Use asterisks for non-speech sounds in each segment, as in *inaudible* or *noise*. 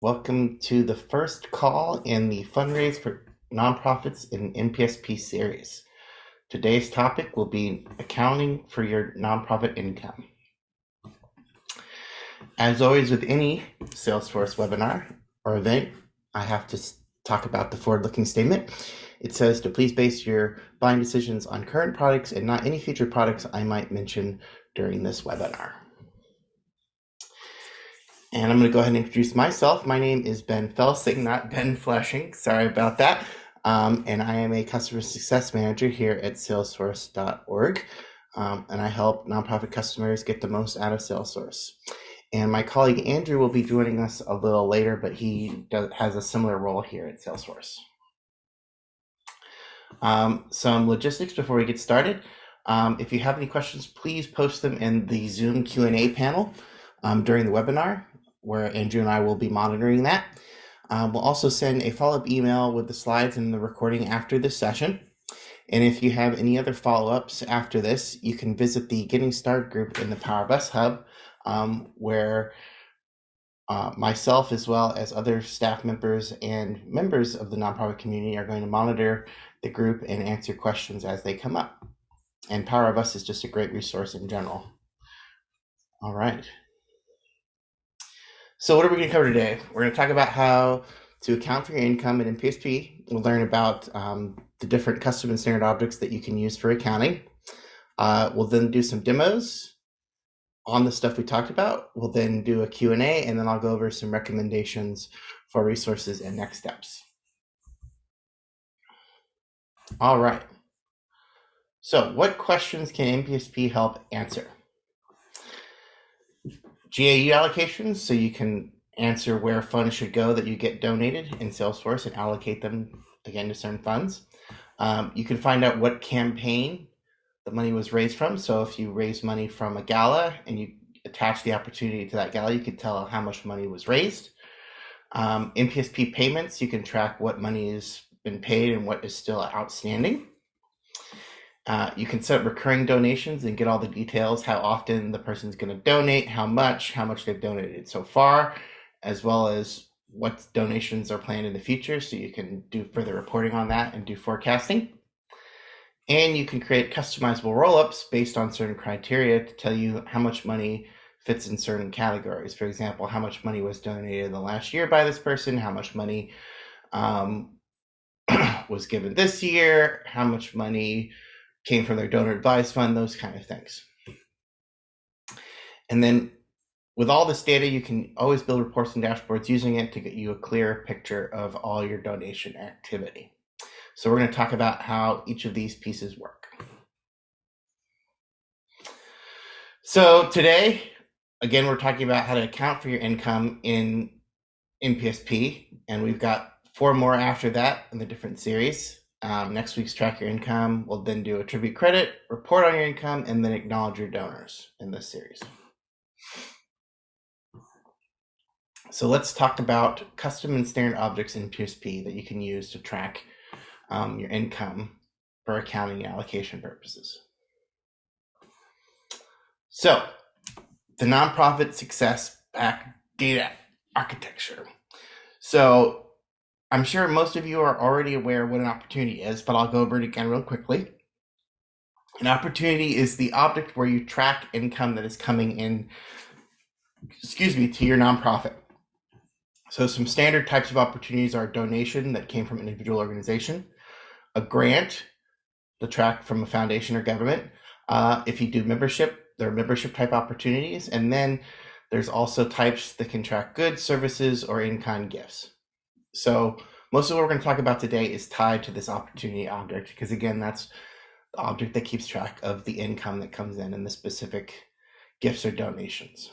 Welcome to the first call in the Fundraise for Nonprofits in NPSP series. Today's topic will be accounting for your nonprofit income. As always, with any Salesforce webinar or event, I have to talk about the forward looking statement. It says to please base your buying decisions on current products and not any future products I might mention during this webinar. And I'm going to go ahead and introduce myself. My name is Ben Felsing, not Ben Fleshing. Sorry about that. Um, and I am a customer success manager here at salesforce.org. Um, and I help nonprofit customers get the most out of Salesforce. And my colleague Andrew will be joining us a little later, but he does, has a similar role here at Salesforce. Um, some logistics before we get started. Um, if you have any questions, please post them in the Zoom Q&A panel um, during the webinar where Andrew and I will be monitoring that. Um, we'll also send a follow-up email with the slides and the recording after this session. And if you have any other follow-ups after this, you can visit the Getting Started group in the Power of Us Hub, um, where uh, myself, as well as other staff members and members of the nonprofit community, are going to monitor the group and answer questions as they come up. And Power of Us is just a great resource in general. All right. So what are we going to cover today? We're going to talk about how to account for your income in NPSP. We'll learn about um, the different custom and standard objects that you can use for accounting. Uh, we'll then do some demos on the stuff we talked about. We'll then do a Q&A, and then I'll go over some recommendations for resources and next steps. All right. So what questions can NPSP help answer? GAU allocations, so you can answer where funds should go that you get donated in Salesforce and allocate them again to certain funds. Um, you can find out what campaign the money was raised from. So if you raise money from a gala and you attach the opportunity to that gala, you can tell how much money was raised. Um, NPSP payments, you can track what money has been paid and what is still outstanding. Uh, you can set recurring donations and get all the details, how often the person's going to donate, how much, how much they've donated so far, as well as what donations are planned in the future. So you can do further reporting on that and do forecasting. And you can create customizable roll-ups based on certain criteria to tell you how much money fits in certain categories. For example, how much money was donated in the last year by this person, how much money um, *clears throat* was given this year, how much money came from their donor advised fund, those kind of things. And then with all this data, you can always build reports and dashboards using it to get you a clear picture of all your donation activity. So we're going to talk about how each of these pieces work. So today, again, we're talking about how to account for your income in NPSP, and we've got four more after that in the different series. Um, next week's track your income. We'll then do attribute credit, report on your income, and then acknowledge your donors in this series. So let's talk about custom and standard objects in NPSP that you can use to track um, your income for accounting and allocation purposes. So the nonprofit success pack data architecture. So I'm sure most of you are already aware what an opportunity is, but I'll go over it again real quickly. An opportunity is the object where you track income that is coming in, excuse me, to your nonprofit. So some standard types of opportunities are donation that came from an individual organization, a grant, the track from a foundation or government. Uh, if you do membership, there are membership type opportunities. And then there's also types that can track goods, services, or in-kind gifts. So most of what we're going to talk about today is tied to this opportunity object because again, that's the object that keeps track of the income that comes in and the specific gifts or donations.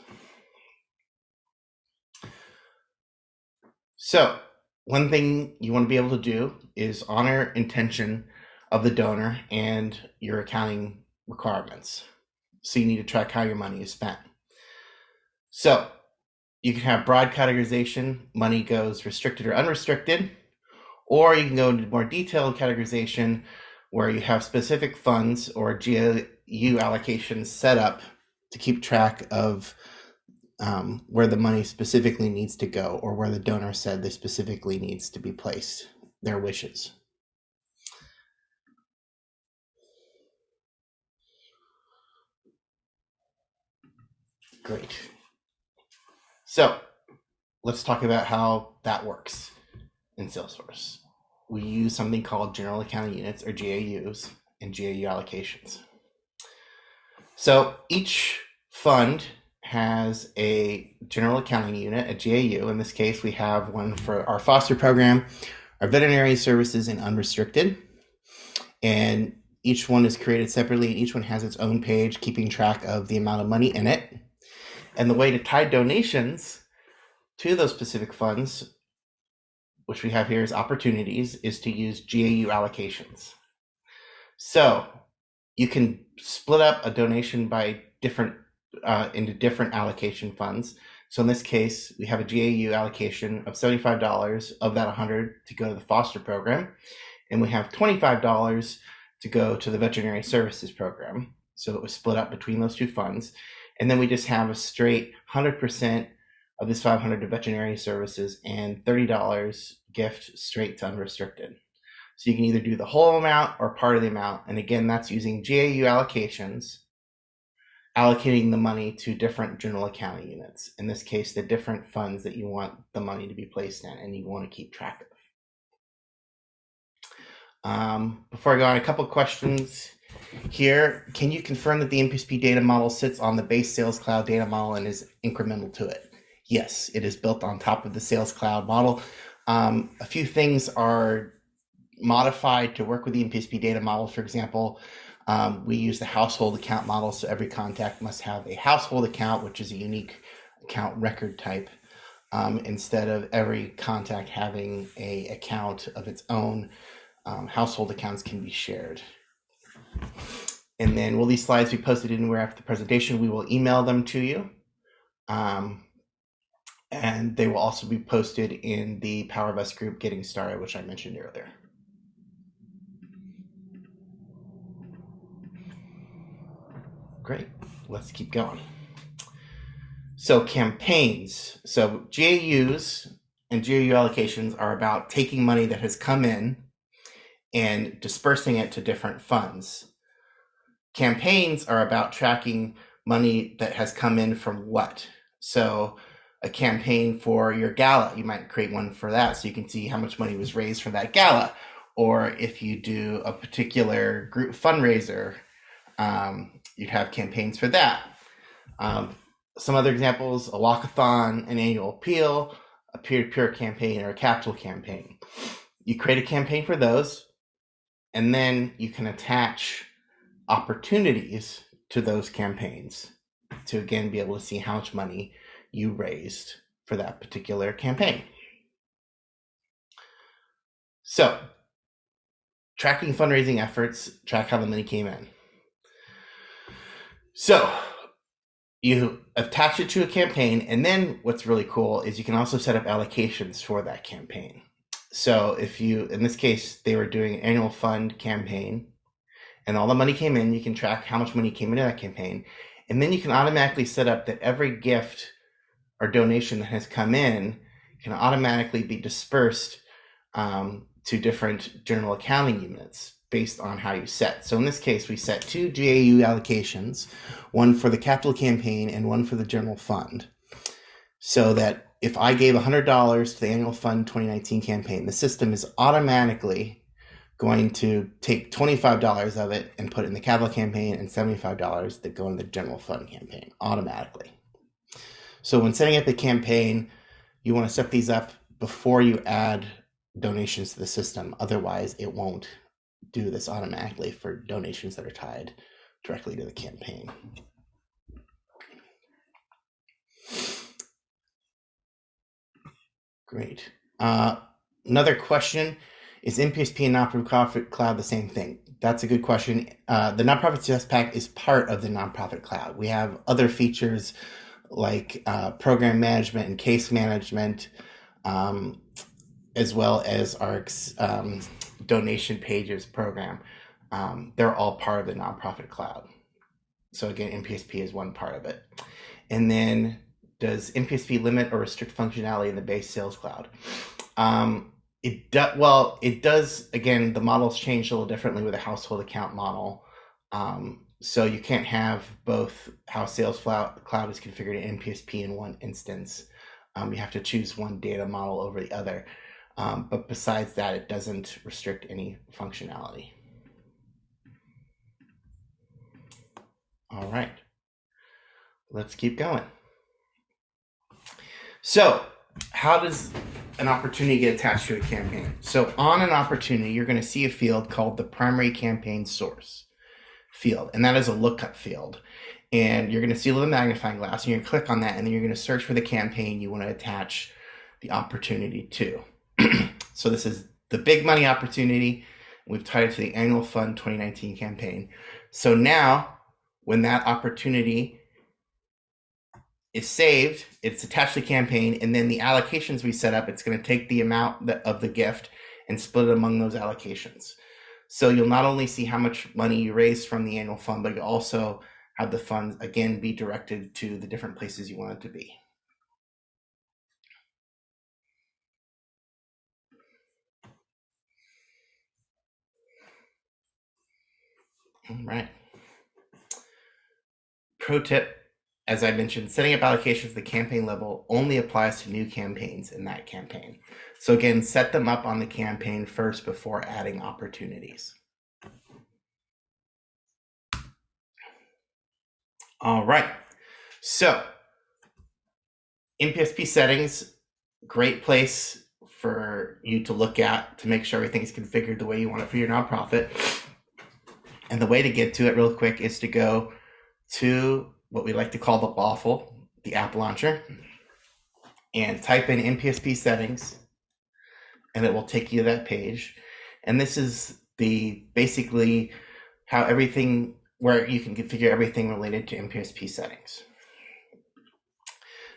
So one thing you want to be able to do is honor intention of the donor and your accounting requirements. So you need to track how your money is spent. So you can have broad categorization, money goes restricted or unrestricted, or you can go into more detailed categorization where you have specific funds or GAU allocations set up to keep track of um, where the money specifically needs to go or where the donor said they specifically needs to be placed, their wishes. Great. So let's talk about how that works in Salesforce. We use something called general accounting units or GAUs and GAU allocations. So each fund has a general accounting unit, a GAU. In this case, we have one for our foster program, our veterinary services, and unrestricted. And each one is created separately. And each one has its own page, keeping track of the amount of money in it. And the way to tie donations to those specific funds, which we have here as opportunities, is to use GAU allocations. So you can split up a donation by different uh, into different allocation funds. So in this case, we have a GAU allocation of $75 of that 100 to go to the foster program, and we have $25 to go to the veterinary services program. So it was split up between those two funds. And then we just have a straight 100% of this 500 to veterinary services and $30 gift straight to unrestricted. So you can either do the whole amount or part of the amount. And again, that's using GAU allocations allocating the money to different general accounting units. In this case, the different funds that you want the money to be placed in and you want to keep track of. Um, before I go on, a couple questions here. Can you confirm that the NPSP data model sits on the base Sales Cloud data model and is incremental to it? Yes, it is built on top of the Sales Cloud model. Um, a few things are modified to work with the NPSP data model. For example, um, we use the household account model, so every contact must have a household account, which is a unique account record type, um, instead of every contact having a account of its own. Um, household accounts can be shared. And then will these slides be posted anywhere after the presentation? We will email them to you. Um, and they will also be posted in the Power of Us group Getting Started, which I mentioned earlier. Great. Let's keep going. So campaigns. So GAUs and GAU allocations are about taking money that has come in and dispersing it to different funds. Campaigns are about tracking money that has come in from what. So a campaign for your gala, you might create one for that so you can see how much money was raised from that gala. Or if you do a particular group fundraiser, um, you'd have campaigns for that. Um, some other examples: a walkathon, an annual appeal, a peer-to-peer campaign, or a capital campaign. You create a campaign for those, and then you can attach opportunities to those campaigns to again be able to see how much money you raised for that particular campaign. So, tracking fundraising efforts, track how the money came in. So you attach it to a campaign, and then what's really cool is you can also set up allocations for that campaign. So if you, in this case, they were doing an annual fund campaign, and all the money came in, you can track how much money came into that campaign, and then you can automatically set up that every gift or donation that has come in can automatically be dispersed um, to different general accounting units based on how you set. So in this case, we set two GAU allocations, one for the capital campaign and one for the general fund. So that if I gave $100 to the annual fund 2019 campaign, the system is automatically going to take $25 of it and put it in the capital campaign and $75 that go in the general fund campaign automatically. So when setting up a campaign, you want to set these up before you add donations to the system. Otherwise, it won't do this automatically for donations that are tied directly to the campaign. Great. Uh, another question is NPSP and nonprofit cloud the same thing? That's a good question. Uh, the nonprofit success pack is part of the nonprofit cloud. We have other features like uh, program management and case management, um, as well as our um, donation pages program. Um, they're all part of the nonprofit cloud. So again, NPSP is one part of it. And then does NPSP limit or restrict functionality in the base Sales Cloud? Um, it does. Well, it does. Again, the models change a little differently with a household account model. Um, so you can't have both how Sales Cloud is configured in NPSP in one instance. Um, you have to choose one data model over the other. Um, but besides that, it doesn't restrict any functionality. All right, let's keep going. So how does an opportunity get attached to a campaign? So on an opportunity, you're going to see a field called the primary campaign source field, and that is a lookup field. And you're going to see a little magnifying glass, and you're going to click on that, and then you're going to search for the campaign you want to attach the opportunity to. *clears throat* so this is the big money opportunity. We've tied it to the annual fund 2019 campaign. So now, when that opportunity is saved, it's attached to campaign, and then the allocations we set up, it's going to take the amount of the gift and split it among those allocations. So you'll not only see how much money you raised from the annual fund, but you also have the funds again be directed to the different places you want it to be. All right. Pro tip, as I mentioned, setting up allocations at the campaign level only applies to new campaigns in that campaign. So again, set them up on the campaign first before adding opportunities. All right. So NPSP settings, great place for you to look at to make sure everything's configured the way you want it for your nonprofit. And the way to get to it real quick is to go to what we like to call the waffle, the app launcher, and type in NPSP settings, and it will take you to that page. And this is the basically how everything where you can configure everything related to NPSP settings.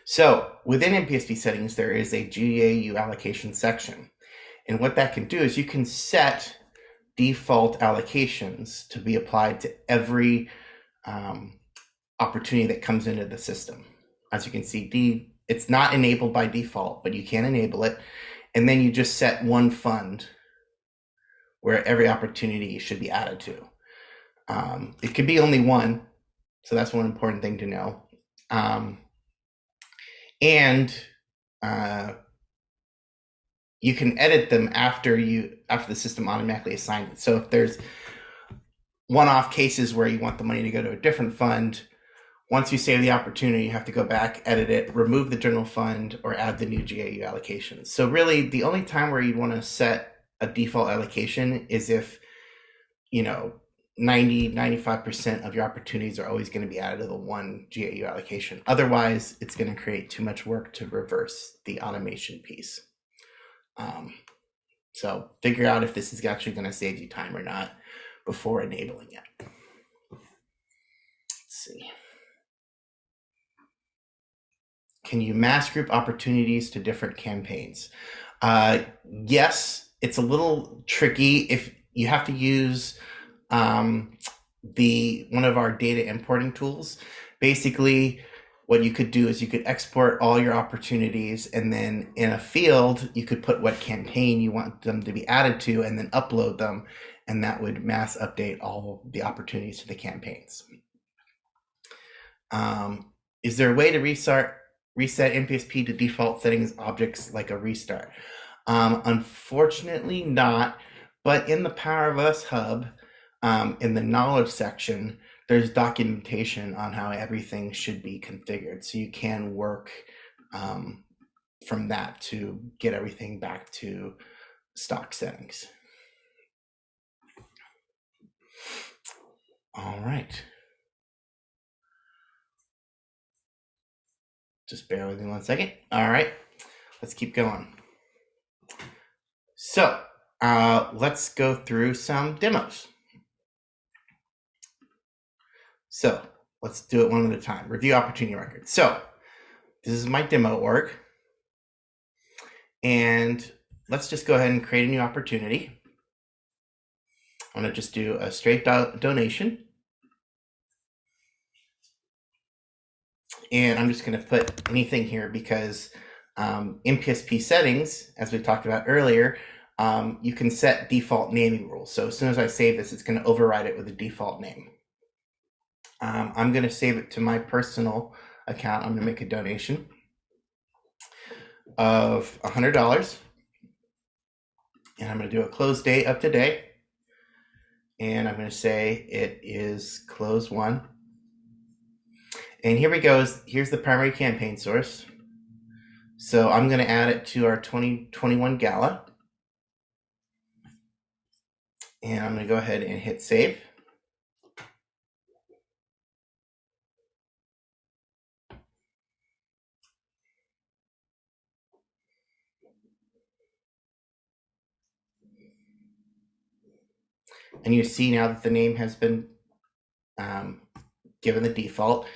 So within NPSP settings, there is a GAU allocation section. And what that can do is you can set default allocations to be applied to every um, opportunity that comes into the system. As you can see, D, it's not enabled by default, but you can enable it. And then you just set one fund where every opportunity should be added to. Um, it could be only one, so that's one important thing to know. Um, and uh, you can edit them after you after the system automatically assigns it. So if there's one-off cases where you want the money to go to a different fund, once you save the opportunity, you have to go back, edit it, remove the general fund, or add the new GAU allocation. So really, the only time where you want to set a default allocation is if, you know, 90 95% of your opportunities are always going to be added to the one GAU allocation. Otherwise, it's going to create too much work to reverse the automation piece. Um, so figure out if this is actually going to save you time or not before enabling it. Let's see. Can you mass group opportunities to different campaigns? Uh, yes, it's a little tricky if you have to use um, the one of our data importing tools. Basically, what you could do is you could export all your opportunities and then in a field you could put what campaign you want them to be added to and then upload them and that would mass update all the opportunities to the campaigns um, is there a way to restart reset npsp to default settings objects like a restart um, unfortunately not but in the power of us hub um, in the knowledge section, there's documentation on how everything should be configured. So you can work um, from that to get everything back to stock settings. All right. Just bear with me one second. All right, let's keep going. So uh, let's go through some demos. So let's do it one at a time. Review opportunity record. So this is my demo org. And let's just go ahead and create a new opportunity. I'm going to just do a straight do donation. And I'm just going to put anything here because um, in NPSP settings, as we talked about earlier, um, you can set default naming rules. So as soon as I save this, it's going to override it with a default name. Um, I'm going to save it to my personal account. I'm going to make a donation of $100. And I'm going to do a close date up to date. And I'm going to say it is close won. And here we go. Here's the primary campaign source. So I'm going to add it to our 2021 gala. And I'm going to go ahead and hit save. And you see now that the name has been um, given the default.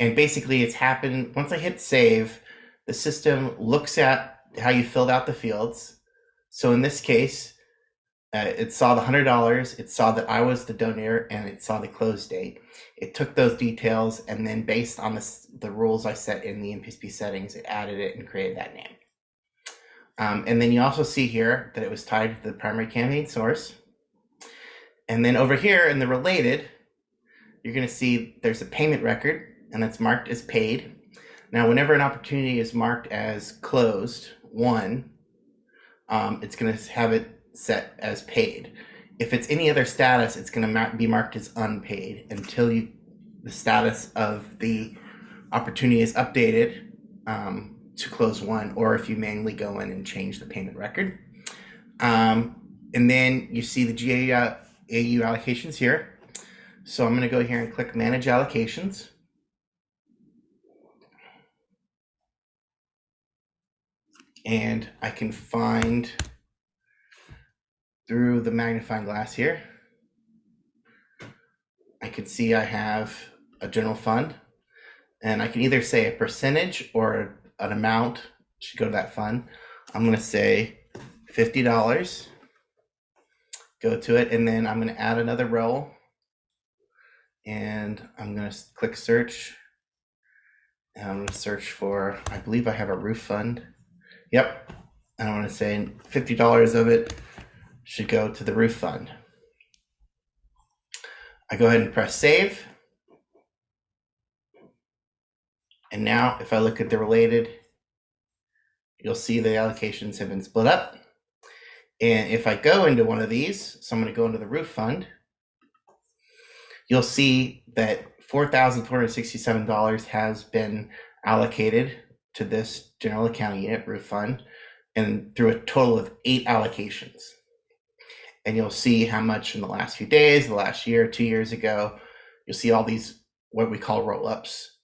And basically it's happened, once I hit save, the system looks at how you filled out the fields. So in this case, uh, it saw the $100, it saw that I was the donor, and it saw the close date. It took those details, and then based on the, the rules I set in the NPSP settings, it added it and created that name. Um, and then you also see here that it was tied to the primary campaign source. And then over here in the related, you're going to see there's a payment record, and it's marked as paid. Now, whenever an opportunity is marked as closed, one, um, it's going to have it set as paid. If it's any other status, it's going to be marked as unpaid until you the status of the opportunity is updated um, to close won, or if you manually go in and change the payment record. Um, and then you see the GAU allocations here. So I'm going to go here and click Manage Allocations. And I can find through the magnifying glass here. I can see I have a general fund and I can either say a percentage or an amount should go to that fund. I'm going to say $50, go to it, and then I'm going to add another row and I'm going to click search. And I'm going to search for, I believe I have a roof fund. Yep. I want to say $50 of it should go to the roof fund. I go ahead and press save. And now if I look at the related, you'll see the allocations have been split up. And if I go into one of these, so I'm going to go into the roof fund, you'll see that $4,467 has been allocated to this general accounting unit roof fund and through a total of eight allocations. And you'll see how much in the last few days, the last year, two years ago, you'll see all these what we call roll ups,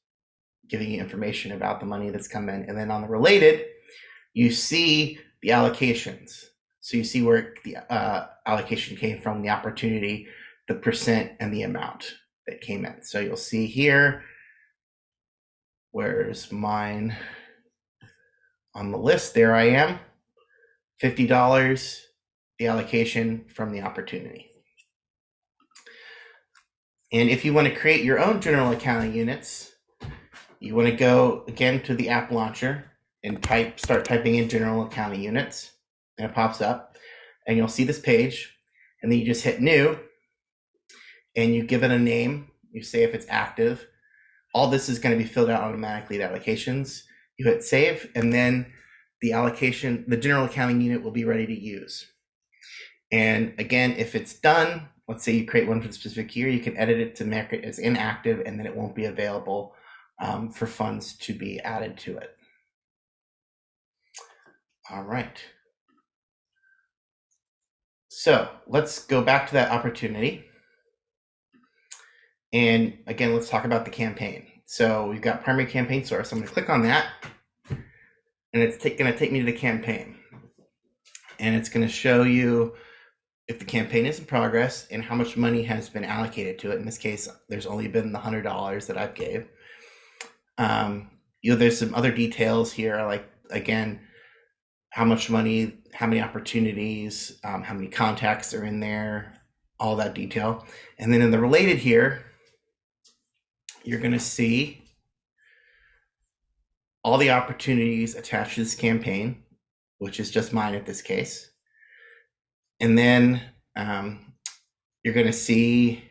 giving you information about the money that's come in. And then on the related, you see the allocations. So you see where the uh, allocation came from, the opportunity, the percent, and the amount that came in. So you'll see here, where's mine? On the list, there I am, $50, the allocation from the opportunity. And if you want to create your own general accounting units, you want to go again to the app launcher and type, start typing in general accounting units, and it pops up, and you'll see this page, and then you just hit new, and you give it a name. You say if it's active. All this is going to be filled out automatically at allocations you hit save, and then the allocation, the general accounting unit will be ready to use. And again, if it's done, let's say you create one for the specific year, you can edit it to make it as inactive, and then it won't be available um, for funds to be added to it. All right. So let's go back to that opportunity. And again, let's talk about the campaign. So we've got primary campaign source. I'm going to click on that, and it's going to take me to the campaign. And it's going to show you if the campaign is in progress and how much money has been allocated to it. In this case, there's only been the $100 that I've gave. Um, you know, there's some other details here, like, again, how much money, how many opportunities, um, how many contacts are in there, all that detail. And then in the related here, you're going to see all the opportunities attached to this campaign, which is just mine at this case. And then um, you're going to see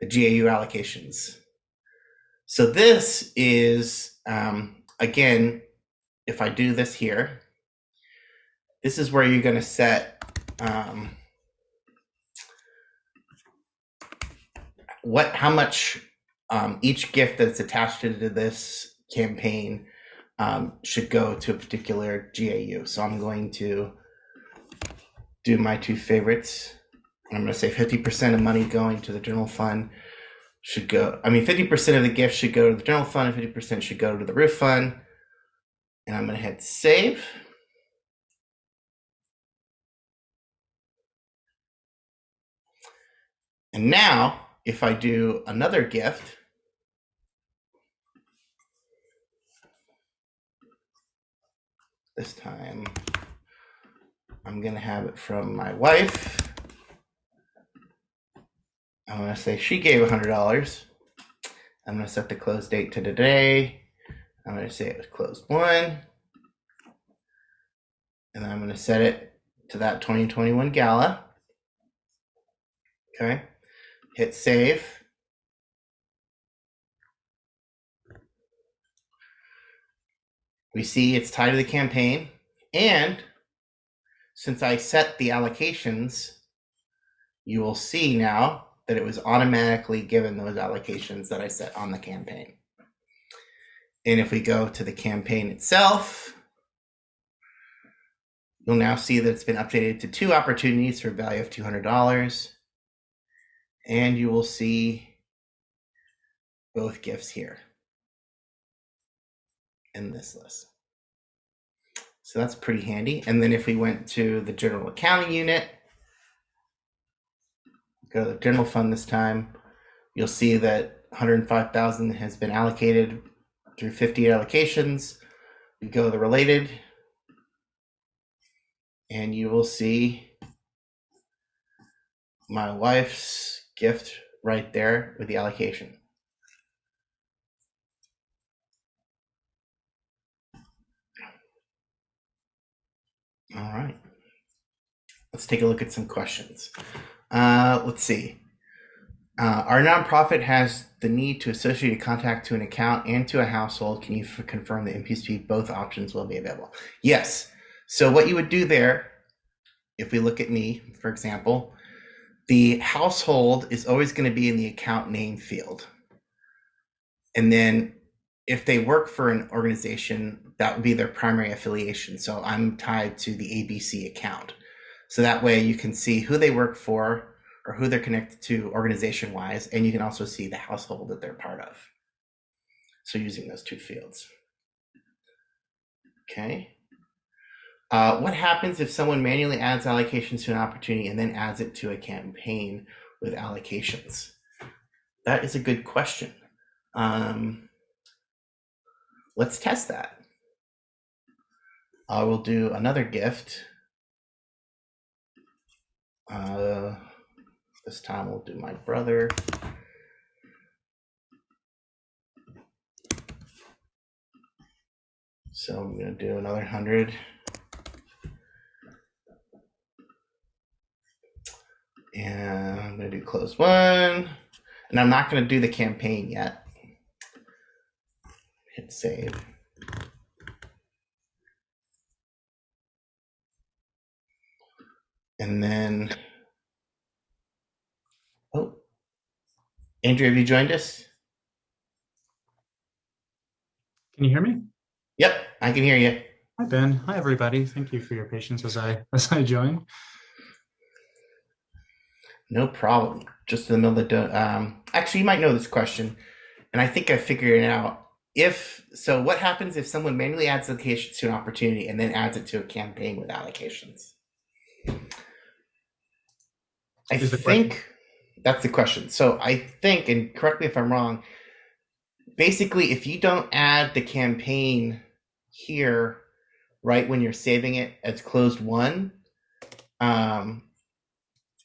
the GAU allocations. So this is, um, again, if I do this here, this is where you're going to set um, what, how much um, each gift that's attached to this campaign um, should go to a particular GAU. So I'm going to do my two favorites. I'm going to say 50% of money going to the general fund should go. I mean, 50% of the gift should go to the general fund, and 50% should go to the roof fund. And I'm going to hit save. And now, if I do another gift, this time I'm going to have it from my wife. I'm going to say she gave $100. I'm going to set the close date to today. I'm going to say it was closed won. And I'm going to set it to that 2021 gala. Okay. Hit save. We see it's tied to the campaign. And since I set the allocations, you will see now that it was automatically given those allocations that I set on the campaign. And if we go to the campaign itself, you'll now see that it's been updated to two opportunities for a value of $200. And you will see both gifts here in this list. So that's pretty handy. And then if we went to the general accounting unit, go to the general fund this time, you'll see that 105,000 has been allocated through 50 allocations. We go to the related, and you will see my wife's gift right there with the allocation. All right. Let's take a look at some questions. Uh, let's see. Uh, our nonprofit has the need to associate a contact to an account and to a household. Can you confirm that NPSP both options will be available? Yes. So what you would do there, if we look at me, for example, the household is always going to be in the account name field. And then if they work for an organization, that would be their primary affiliation. So I'm tied to the ABC account. So that way you can see who they work for or who they're connected to organization wise, and you can also see the household that they're part of. So using those two fields. Okay. Uh, what happens if someone manually adds allocations to an opportunity and then adds it to a campaign with allocations? That is a good question. Um, let's test that. I will do another gift uh, this time we'll do my brother. So I'm going to do another 100. And I'm going to do close won. And I'm not going to do the campaign yet. Hit save. And then, oh, Andrew, have you joined us? Can you hear me? Yep, I can hear you. Hi, Ben. Hi, everybody. Thank you for your patience as I *laughs* as I join. No problem. Just in the middle of the um, actually, you might know this question, and I think I figured it out. If so, what happens if someone manually adds allocations to an opportunity and then adds it to a campaign with allocations? I think that's the question. So I think, and correct me if I'm wrong, basically, if you don't add the campaign here right when you're saving it as closed won, um,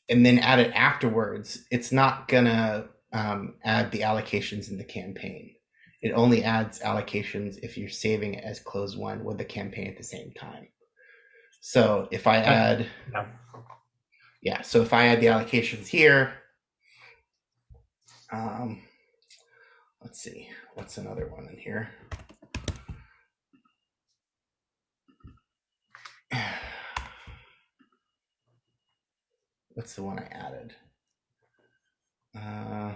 and then add it afterwards, it's not gonna um, add the allocations in the campaign. It only adds allocations if you're saving it as close won with the campaign at the same time. So if I add, Yeah. yeah, so if I add the allocations here, um, let's see, what's another one in here? *sighs* What's the one I added? Uh,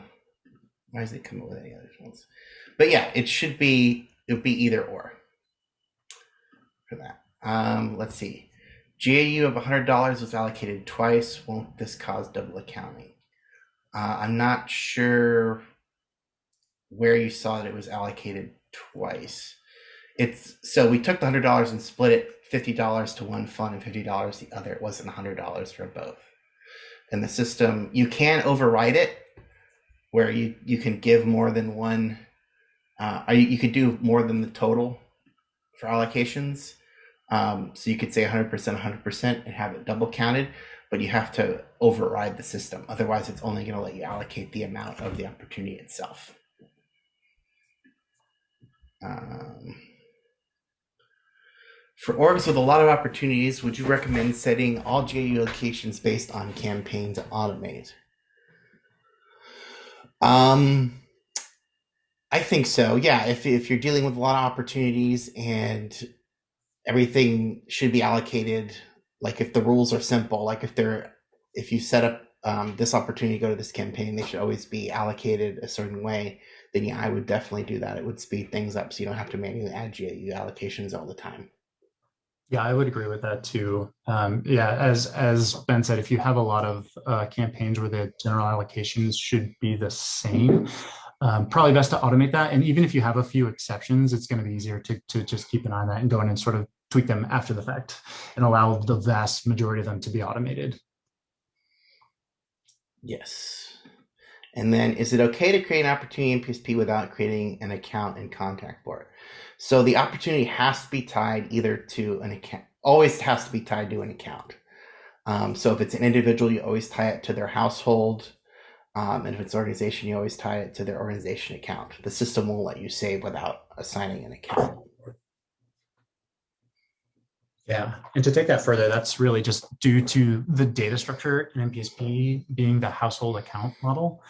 why does it come up with any other ones? But yeah, it should be it would be either or for that. Um, let's see. GAU of $100 was allocated twice. Won't this cause double accounting? Uh, I'm not sure where you saw that it was allocated twice. It's so we took the hundred dollars and split it fifty dollars to one fund and fifty dollars the other. It wasn't hundred dollars for both. And the system you can override it where you you can give more than one. Uh, you, you could do more than the total for allocations. Um, so you could say 100%, 100% and have it double counted, but you have to override the system. Otherwise, it's only going to let you allocate the amount of the opportunity itself. Um, for orgs with a lot of opportunities, would you recommend setting all GAU allocations based on campaign to automate? Um, I think so. Yeah, if if you're dealing with a lot of opportunities and everything should be allocated, like if the rules are simple, like if they're if you set up um, this opportunity to go to this campaign, they should always be allocated a certain way. Then yeah, I would definitely do that. It would speed things up, so you don't have to manually add GAU allocations all the time. Yeah, I would agree with that too. Um, yeah, as as Ben said, if you have a lot of uh, campaigns where the general allocations should be the same, um, probably best to automate that. And even if you have a few exceptions, it's going to be easier to to just keep an eye on that and go in and sort of tweak them after the fact and allow the vast majority of them to be automated. Yes. And then is it okay to create an opportunity in NPSP without creating an account and contact for it? So the opportunity has to be tied either to an account, always has to be tied to an account. Um, so if it's an individual, you always tie it to their household. Um, and if it's an organization, you always tie it to their organization account. The system won't let you save without assigning an account. Yeah, and to take that further, that's really just due to the data structure in NPSP being the household account model.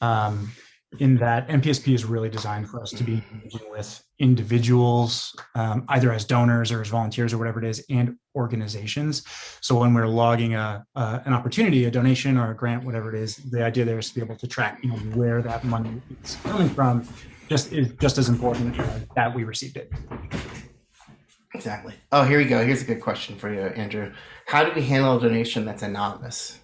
Um, in that NPSP is really designed for us to be engaging with individuals, um, either as donors or as volunteers or whatever it is, and organizations. So when we're logging a, an opportunity, a donation or a grant, whatever it is, the idea there is to be able to track, you know, where that money is coming from. Just is just as important that we received it. Exactly. Oh, here we go. Here's a good question for you, Andrew. How do we handle a donation that's anonymous?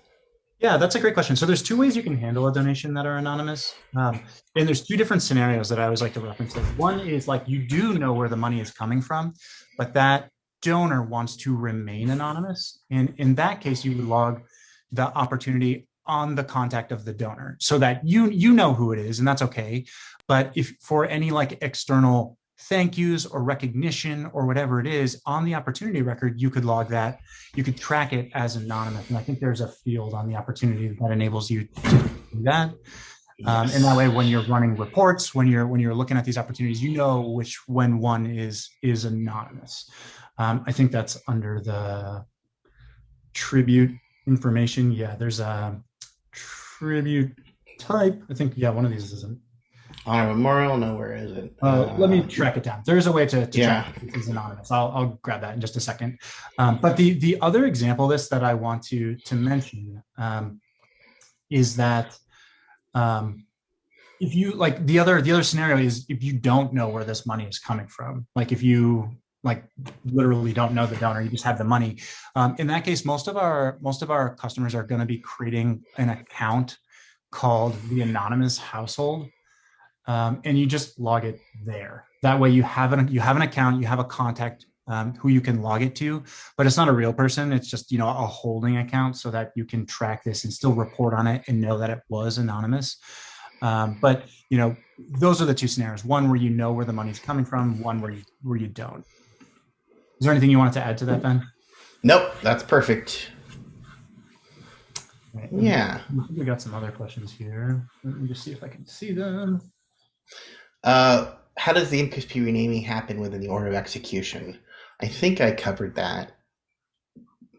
Yeah, that's a great question. So there's two ways you can handle a donation that are anonymous. Um, and there's two different scenarios that I always like to reference. One is like you do know where the money is coming from, but that donor wants to remain anonymous. And in that case, you log the opportunity on the contact of the donor so that you you know who it is and that's okay. But if for any like external thank yous or recognition or whatever it is on the opportunity record, you could log that. You could track it as anonymous. And I think there's a field on the opportunity that enables you to do that. Um, and that way, when you're running reports, when you're when you're looking at these opportunities, you know which when one is is anonymous. Um, I think that's under the tribute information. Yeah, there's a tribute type. I think yeah, one of these isn't Honor Memorial, no, where is it? Uh, let me track it down. There is a way to, to Yeah. track if it's anonymous. I'll, I'll grab that in just a second. Um, but the the other example of this that I want to to mention um, is that um, if you like the other the other scenario is if you don't know where this money is coming from, like if you like literally don't know the donor, you just have the money. Um, in that case, most of our most of our customers are going to be creating an account called the anonymous household um, and you just log it there. That way, you have an you have an account, you have a contact um, who you can log it to, but it's not a real person. It's just you know a holding account so that you can track this and still report on it and know that it was anonymous. Um, but you know those are the two scenarios: one where you know where the money's coming from, one where you where you don't. Is there anything you wanted to add to that, Ben? Nope, that's perfect. Right. Yeah. We got some other questions here. Let me just see if I can see them. Uh, how does the NPSP renaming happen within the order of execution? I think I covered that.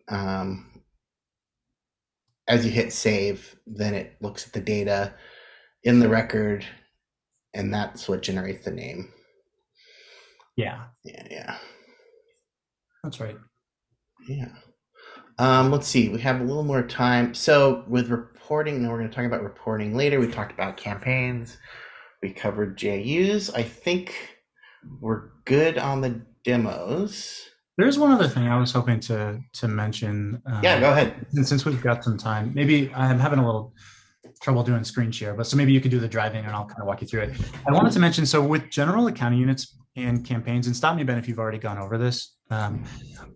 Um, as you hit save, then it looks at the data in the record, and that's what generates the name. Yeah, Yeah, yeah, that's right. yeah. Um, let's see. We have a little more time. So with reporting, and we're going to talk about reporting later. We talked about campaigns. We covered GAUs. I think we're good on the demos. There's one other thing I was hoping to to mention. um, Yeah, go ahead. And since we've got some time, maybe I'm having a little trouble doing screen share, but so maybe you could do the driving and I'll kind of walk you through it. I wanted to mention, so with general accounting units and campaigns, and stop me, Ben, if you've already gone over this. Um,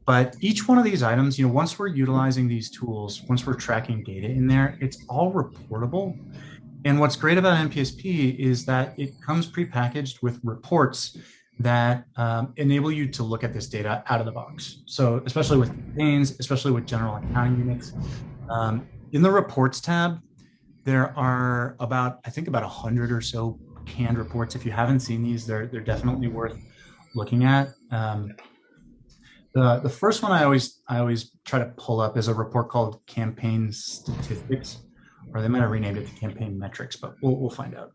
but each one of these items, you know, once we're utilizing these tools, once we're tracking data in there, it's all reportable. And what's great about NPSP is that it comes prepackaged with reports that um, enable you to look at this data out of the box. So especially with campaigns, especially with general accounting units, um, in the reports tab, there are about, I think about a hundred or so canned reports. If you haven't seen these, they're, they're definitely worth looking at. Um, the, the first one I always, I always try to pull up is a report called campaign statistics, or they might have renamed it to campaign metrics, but we'll, we'll find out.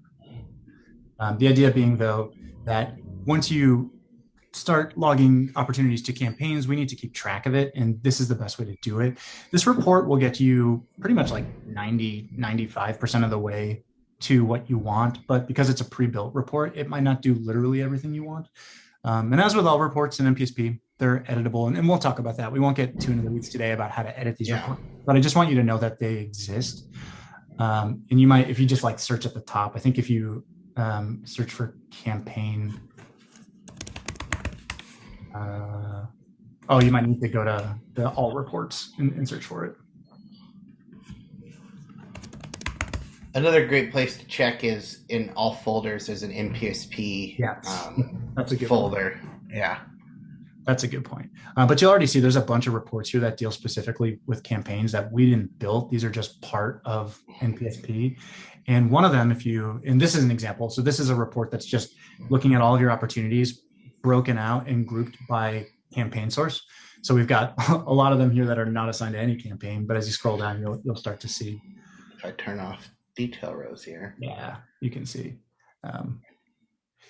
Um, the idea being though, that once you start logging opportunities to campaigns, we need to keep track of it. And this is the best way to do it. This report will get you pretty much like 90, 95% of the way to what you want. But because it's a pre-built report, it might not do literally everything you want. Um, and as with all reports in NPSP, they're editable. And, and, we'll talk about that. We won't get too into the weeds today about how to edit these Yeah. reports, but I just want you to know that they exist. Um, and you might, if you just like search at the top, I think if you um, search for campaign uh, oh, you might need to go to the all reports and, and search for it. Another great place to check is in all folders. There's an NPSP Yes. um, *laughs* That's a good one. folder. Yeah. That's a good point. Uh, but you'll already see there's a bunch of reports here that deal specifically with campaigns that we didn't build. These are just part of NPSP. And one of them, if you, and this is an example. So this is a report that's just looking at all of your opportunities broken out and grouped by campaign source. So we've got *laughs* a lot of them here that are not assigned to any campaign, but as you scroll down, you'll, you'll start to see If I turn off detail rows here. Yeah, you can see. Um,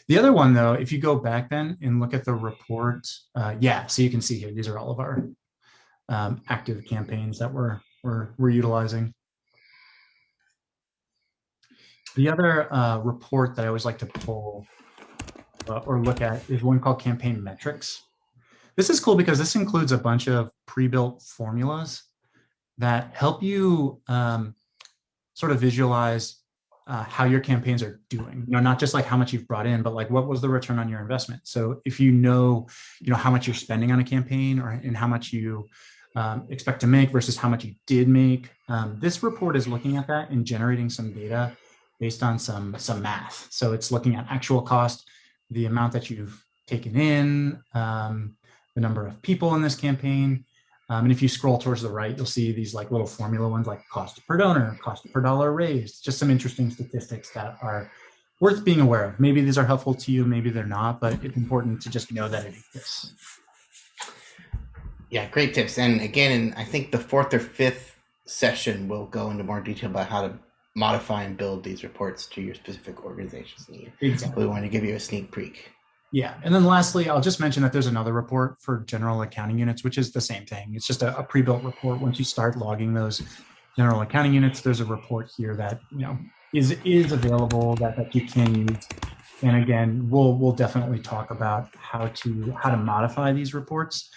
the other one, though, if you go back then and look at the report, uh, yeah, so you can see here, these are all of our um, active campaigns that we're, we're, we're utilizing. The other uh, report that I always like to pull uh, or look at is one called Campaign Metrics. This is cool because this includes a bunch of pre-built formulas that help you um, sort of visualize uh, how your campaigns are doing. You know, not just like how much you've brought in, but like what was the return on your investment. So if you know, you know how much you're spending on a campaign or and how much you um, expect to make versus how much you did make, um, this report is looking at that and generating some data based on some some math. So it's looking at actual cost, the amount that you've taken in, um, the number of people in this campaign, um, and if you scroll towards the right, you'll see these like little formula ones like cost per donor, cost per dollar raised, just some interesting statistics that are worth being aware of. Maybe these are helpful to you, maybe they're not, but it's important to just know that it exists. Yeah, great tips. And again, in I think the fourth or fifth session, we'll go into more detail about how to modify and build these reports to your specific organization's need. Exactly. We want to give you a sneak peek. Yeah. And then lastly, I'll just mention that there's another report for general accounting units, which is the same thing. It's just a, a pre-built report. Once you start logging those general accounting units, there's a report here that, you know, is is available that, that you can use. And again, we'll we'll definitely talk about how to how to modify these reports.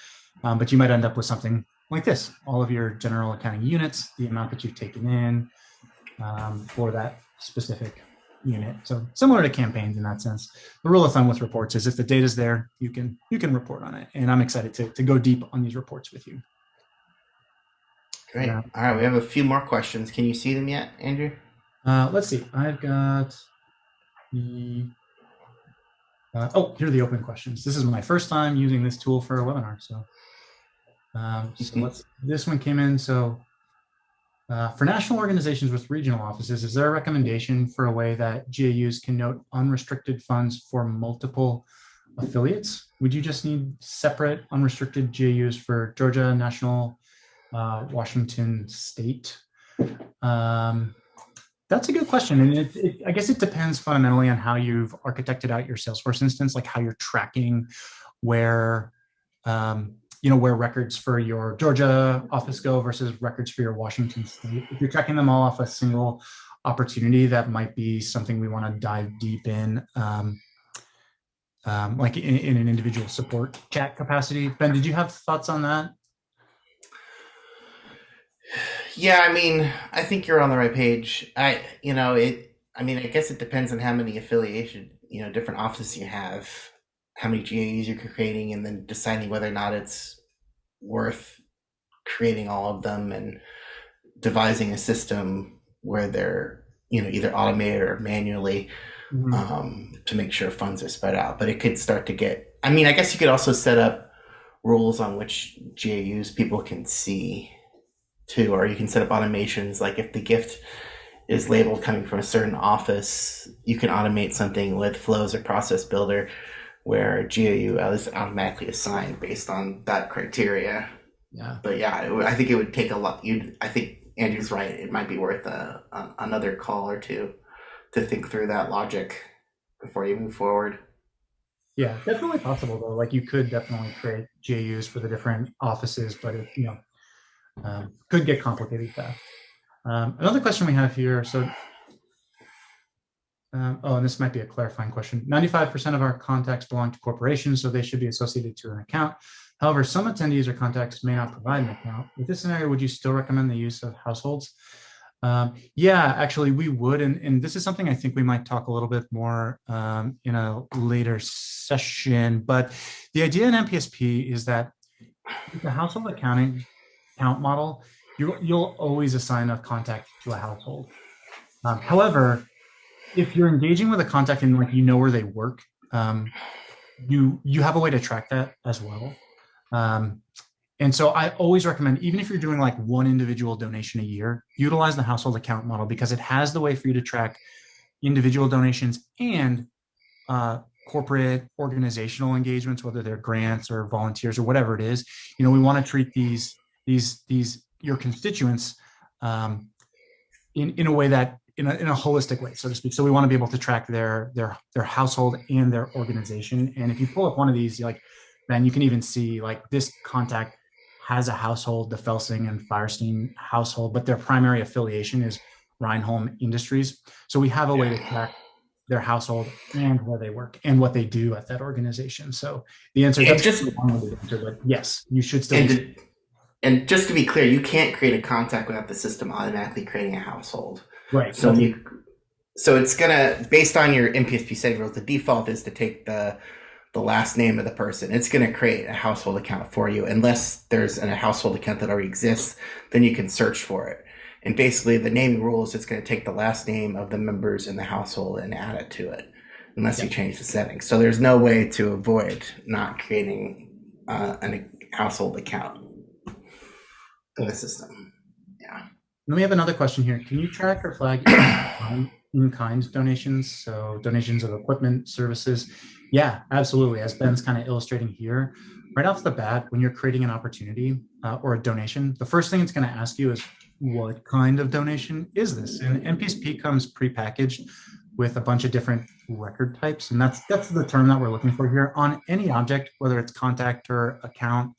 Um, but you might end up with something like this: all of your general accounting units, the amount that you've taken in um, for that specific unit. So similar to campaigns in that sense. The rule of thumb with reports is if the data's there, you can you can report on it. And I'm excited to, to go deep on these reports with you. Great. Yeah. All right, we have a few more questions. Can you see them yet, Andrew? Uh, let's see. I've got the uh, oh, here are the open questions. This is my first time using this tool for a webinar. So, um, so Mhm. let's. This one came in. So, Uh, for national organizations with regional offices, is there a recommendation for a way that GAUs can note unrestricted funds for multiple affiliates? Would you just need separate unrestricted GAUs for Georgia, National, uh, Washington State? Um, that's a good question. And it, it, I guess it depends fundamentally on how you've architected out your Salesforce instance, like how you're tracking where um, you know, where records for your Georgia office go versus records for your Washington state. If you're tracking them all off a single opportunity, that might be something we want to dive deep in, um, um, like in, in, an individual support chat capacity. Ben, did you have thoughts on that? Yeah, I mean, I think you're on the right page. I, you know, it, I mean, I guess it depends on how many affiliation, you know, different offices you have how many GAUs you're creating and then deciding whether or not it's worth creating all of them and devising a system where they're you know either automated or manually mm-hmm. um, to make sure funds are spread out. But it could start to get i mean i guess you could also set up rules on which gaus people can see too or you can set up automations. Like if the gift is labeled coming from a certain office you can automate something with flows or process builder where GAU is automatically assigned based on that criteria. Yeah. But yeah, it, I think it would take a lot. You, I think Andrew's right. It might be worth a, a, another call or two to think through that logic before you move forward. Yeah, definitely possible though. Like you could definitely create GAUs for the different offices, but it you know um, could get complicated fast. Um, another question we have here. So um, oh, and this might be a clarifying question. 95% of our contacts belong to corporations, so they should be associated to an account. However, some attendees or contacts may not provide an account. With this scenario, would you still recommend the use of households? Um, yeah, actually, we would. And, and this is something I think we might talk a little bit more um, in a later session. But the idea in NPSP is that the household accounting account model, you, you'll always assign a contact to a household. Um, however, if you're engaging with a contact and like you know where they work, um, you you have a way to track that as well. Um, and so I always recommend, even if you're doing like one individual donation a year, utilize the household account model because it has the way for you to track individual donations and uh, corporate organizational engagements, whether they're grants or volunteers or whatever it is. You know, we want to treat these these these your constituents um, in in a way that in a, in a holistic way, so to speak. So we want to be able to track their their their household and their organization. And if you pull up one of these, like then you can even see like this contact has a household, the Felsing and Firestein household, but their primary affiliation is Reinholm Industries. So we have a way to track their household and where they work and what they do at that organization. So the answer is just long answer, but yes, you should still. And, and just to be clear, you can't create a contact without the system automatically creating a household. Right. So you, so it's gonna based on your NPSP setting rules. The default is to take the the last name of the person. It's gonna create a household account for you, unless there's a household account that already exists. Then you can search for it. And basically, the naming rule is it's going to take the last name of the members in the household and add it to it, unless you change the settings. So there's no way to avoid not creating uh, a household account in the system. Then we have another question here. Can you track or flag in-kind donations? So donations of equipment, services. Yeah, absolutely. As Ben's kind of illustrating here, right off the bat, when you're creating an opportunity uh, or a donation, the first thing it's going to ask you is, what kind of donation is this? And NPSP comes prepackaged with a bunch of different record types. And that's that's the term that we're looking for here on any object, whether it's contact or account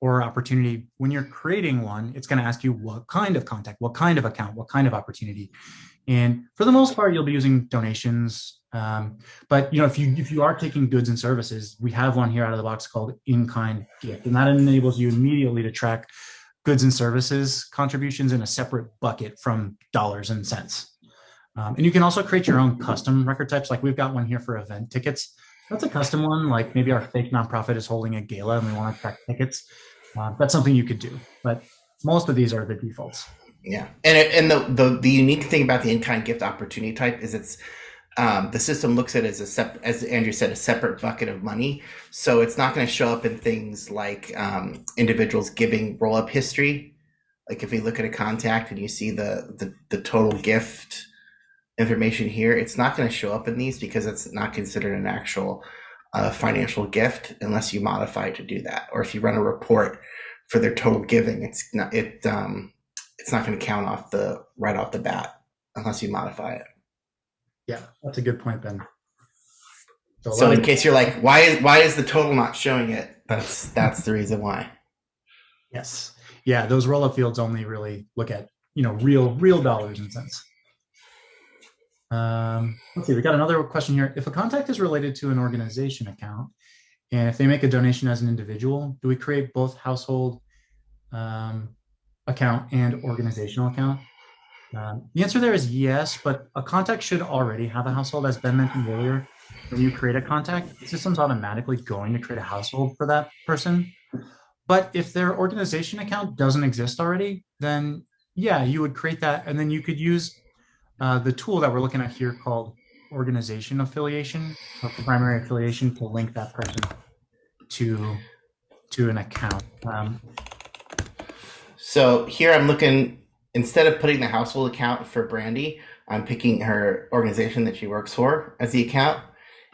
or opportunity, when you're creating one, it's going to ask you what kind of contact, what kind of account, what kind of opportunity. And for the most part, you'll be using donations. Um, but you know, if you if you are taking goods and services, we have one here out of the box called in-kind gift, and that enables you immediately to track goods and services contributions in a separate bucket from dollars and cents. Um, and you can also create your own custom record types. Like we've got one here for event tickets. That's a custom one. Like maybe our fake nonprofit is holding a gala and we want to track tickets. Uh, that's something you could do, but most of these are the defaults. Yeah, and it, and the, the the unique thing about the in-kind gift opportunity type is it's um, the system looks at it as a sep- as Andrew said a separate bucket of money, so it's not going to show up in things like um, individuals giving roll-up history Like if we look at a contact and you see the the, the total gift information here, it's not going to show up in these because it's not considered an actual uh, financial gift unless you modify to do that, or if you run a report for their total giving, it's not it um, it's not going to count off the right off the bat unless you modify it. Yeah, that's a good point, Ben. So, so in case you're like, why is why is the total not showing it? That's that's the reason why. Yes. Yeah, those roll-up fields only really look at you know real real dollars and cents. Um, let's see, we got another question here. If a contact is related to an organization account, and if they make a donation as an individual, do we create both household um, account and organizational account? Um, the answer there is yes, but a contact should already have a household, as Ben mentioned earlier. When you create a contact, the system's automatically going to create a household for that person. But if their organization account doesn't exist already, then yeah, you would create that, and then you could use uh, the tool that we're looking at here called organization affiliation, or primary affiliation, to link that person to to an account. Um, so here I'm looking instead of putting the household account for Brandy, I'm picking her organization that she works for as the account,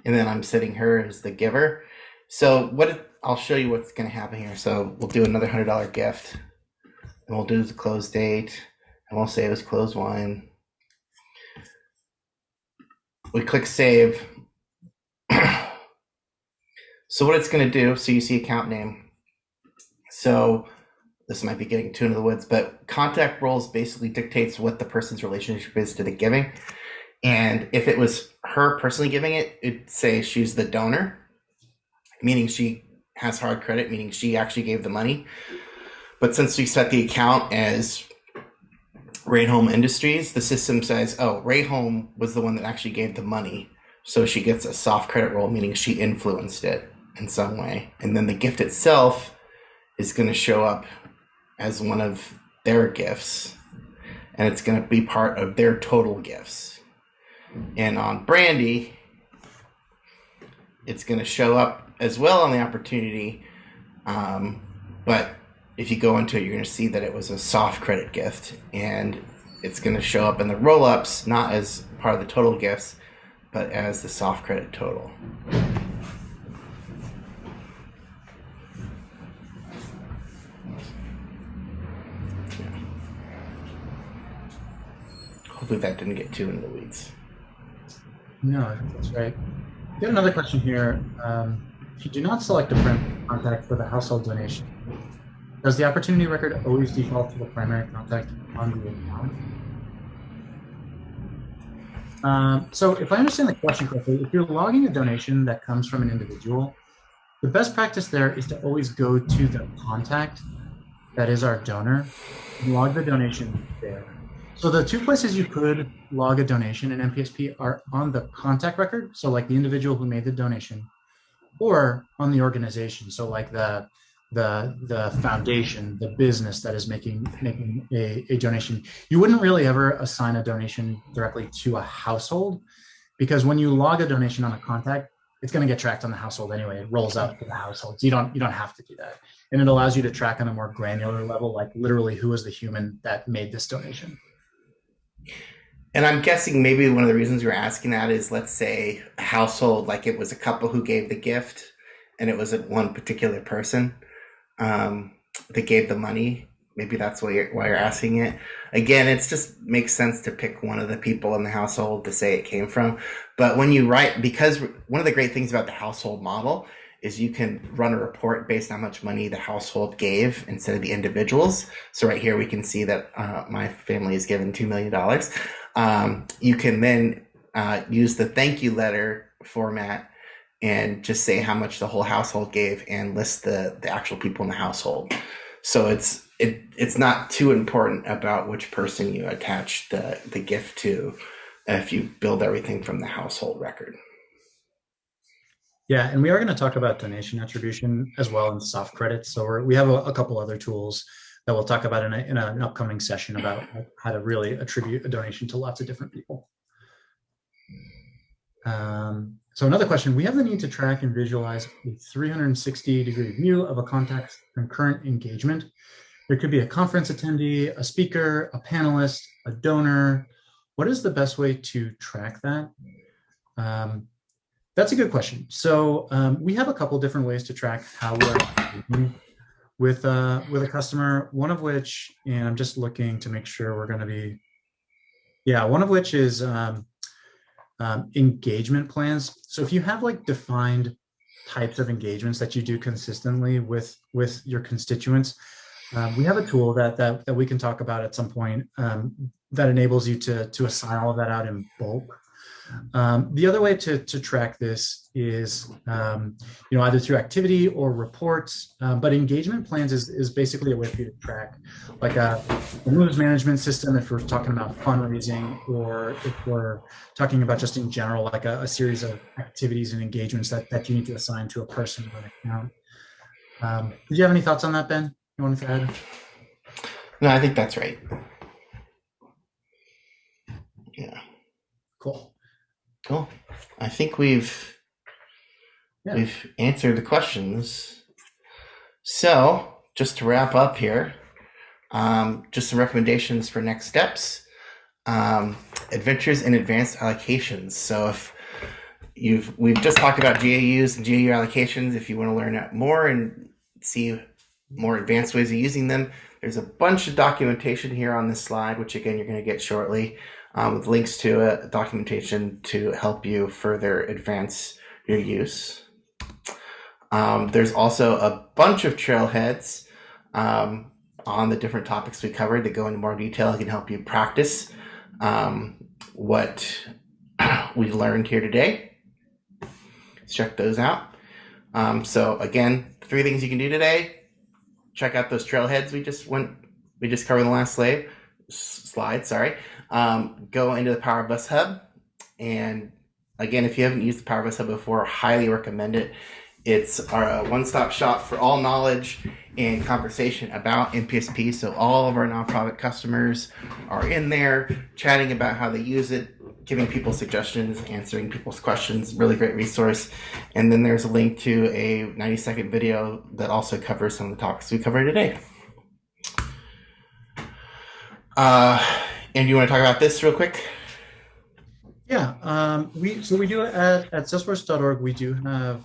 and then I'm setting her as the giver. So what I'll show you what's going to happen here. So we'll do another hundred dollar gift, and we'll do the close date, and we'll say it was close won. We click save. so what it's going to do, so you see account name. So this might be getting too into the woods, but contact roles basically dictates what the person's relationship is to the giving. And if it was her personally giving it, it'd say she's the donor, meaning she has hard credit, meaning she actually gave the money. But since we set the account as Ray Home Industries, the system says, oh, Ray Home was the one that actually gave the money. So she gets a soft credit role, meaning she influenced it in some way. And then the gift itself is going to show up as one of their gifts, and it's going to be part of their total gifts. And on Brandy, it's going to show up as well on the opportunity, um, but if you go into it, you're going to see that it was a soft credit gift, and it's going to show up in the roll ups not as part of the total gifts, but as the soft credit total. Hopefully that didn't get too into the weeds. No, I think that's right. We got another question here. Um, if you do not select a primary contact for the household donation, does the opportunity record always default to the primary contact on the account? Um, so if I understand the question correctly, if you're logging a donation that comes from an individual, the best practice there is to always go to the contact that is our donor and log the donation there. So the two places you could log a donation in NPSP are on the contact record, so like the individual who made the donation, or on the organization, so like the the the foundation, the business that is making making a, a donation. You wouldn't really ever assign a donation directly to a household because when you log a donation on a contact, it's going to get tracked on the household anyway. It rolls out to the household. So you don't you don't have to do that. And it allows you to track on a more granular level, like literally who was the human that made this donation. And I'm guessing maybe one of the reasons you're asking that is, let's say, a household, like it was a couple who gave the gift, and it wasn't one particular person um, that gave the money. Maybe that's why you're why you're asking it. Again, it's just makes sense to pick one of the people in the household to say it came from. But when you write, because one of the great things about the household model is you can run a report based on how much money the household gave instead of the individuals. So right here we can see that uh, my family is given $2 million. Um, you can then uh, use the thank you letter format and just say how much the whole household gave and list the, the actual people in the household. So it's it it's not too important about which person you attach the, the gift to if you build everything from the household record. Yeah, and we are going to talk about donation attribution as well in soft credits. So we have a, a, couple other tools that we'll talk about in, a, in an upcoming session about how to really attribute a donation to lots of different people. Um, so another question, we have the need to track and visualize a 360 degree view of a contact's concurrent engagement. There could be a conference attendee, a speaker, a panelist, a donor. What is the best way to track that? Um, that's a good question. So um, we have a couple different ways to track how we're with uh, with a customer. One of which, and I'm just looking to make sure we're going to be, yeah, one of which is um, um, engagement plans. So if you have like defined types of engagements that you do consistently with with your constituents, um, we have a tool that that that we can talk about at some point um, that enables you to to assign all of that out in bulk. Um, the other way to, to track this is, um, you know, either through activity or reports, um, but engagement plans is, is basically a way for you to track like a, a moves management system if we're talking about fundraising or if we're talking about just in general, like a, a series of activities and engagements that, that you need to assign to a person or an account. Um, did you have any thoughts on that, Ben? You want to add? No, I think that's right. Yeah. Cool. Cool. I think we've Yeah. we've answered the questions. So, just to wrap up here, um, just some recommendations for next steps. Um, adventures in advanced allocations. So, if you've we've just talked about GAUs and GAU allocations. If you want to learn more and see more advanced ways of using them, there's a bunch of documentation here on this slide, which again you're going to get shortly um, with links to it, documentation to help you further advance your use. Um, there's also a bunch of trailheads um, on the different topics we covered that go into more detail and can help you practice um, what *clears throat* we learned here today. Let's check those out. Um, so again, three things you can do today. Check out those trailheads we just went, we just covered in the last slide. Slide, sorry um, go into the Power of Us Hub. And again, if you haven't used the Power of Us Hub before, highly recommend it. It's our one stop shop for all knowledge and conversation about NPSP. So all of our nonprofit customers are in there chatting about how they use it, giving people suggestions, answering people's questions. Really great resource. And then there's a link to a 90 second video that also covers some of the topics we covered today. Uh, and you want to talk about this real quick? Yeah, um, we so we do at, at salesforce.org, we do have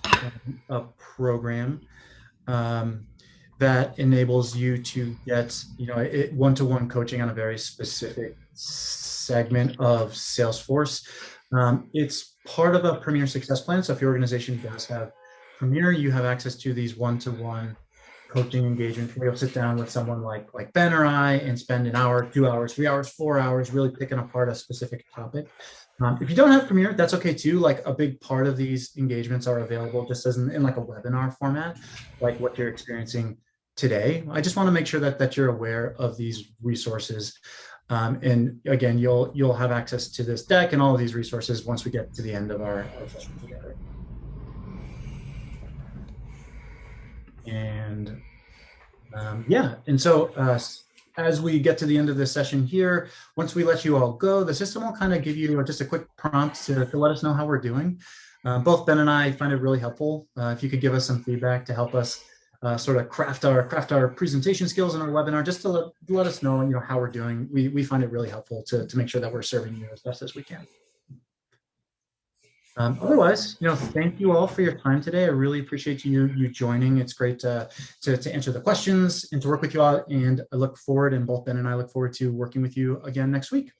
a program um, that enables you to get, you know, one-to-one coaching on a very specific segment of Salesforce. Um, it's part of a Premier Success Plan. So if your organization does have Premier, you have access to these one-to-one coaching engagement where you'll sit down with someone like like Ben or I and spend an hour, two hours, three hours, four hours really picking apart a specific topic. Um, if you don't have Premier, that's okay too. Like a big part of these engagements are available just as in, in like a webinar format, like what you're experiencing today. I just want to make sure that that you're aware of these resources. Um, and again, you'll you'll have access to this deck and all of these resources once we get to the end of our, our session together. And um, yeah, and so uh, as we get to the end of this session here, once we let you all go, the system will kind of give you just a quick prompt to, to let us know how we're doing. Uh, both Ben and I find it really helpful. Uh, if you could give us some feedback to help us uh, sort of craft our craft our presentation skills in our webinar, just to let, let us know, you know, how we're doing. We, we find it really helpful to, to make sure that we're serving you as best as we can. Um, otherwise, you know, thank you all for your time today. I really appreciate you you joining. It's great to, to, to answer the questions and to work with you all. And I look forward, and both Ben and I look forward to working with you again next week.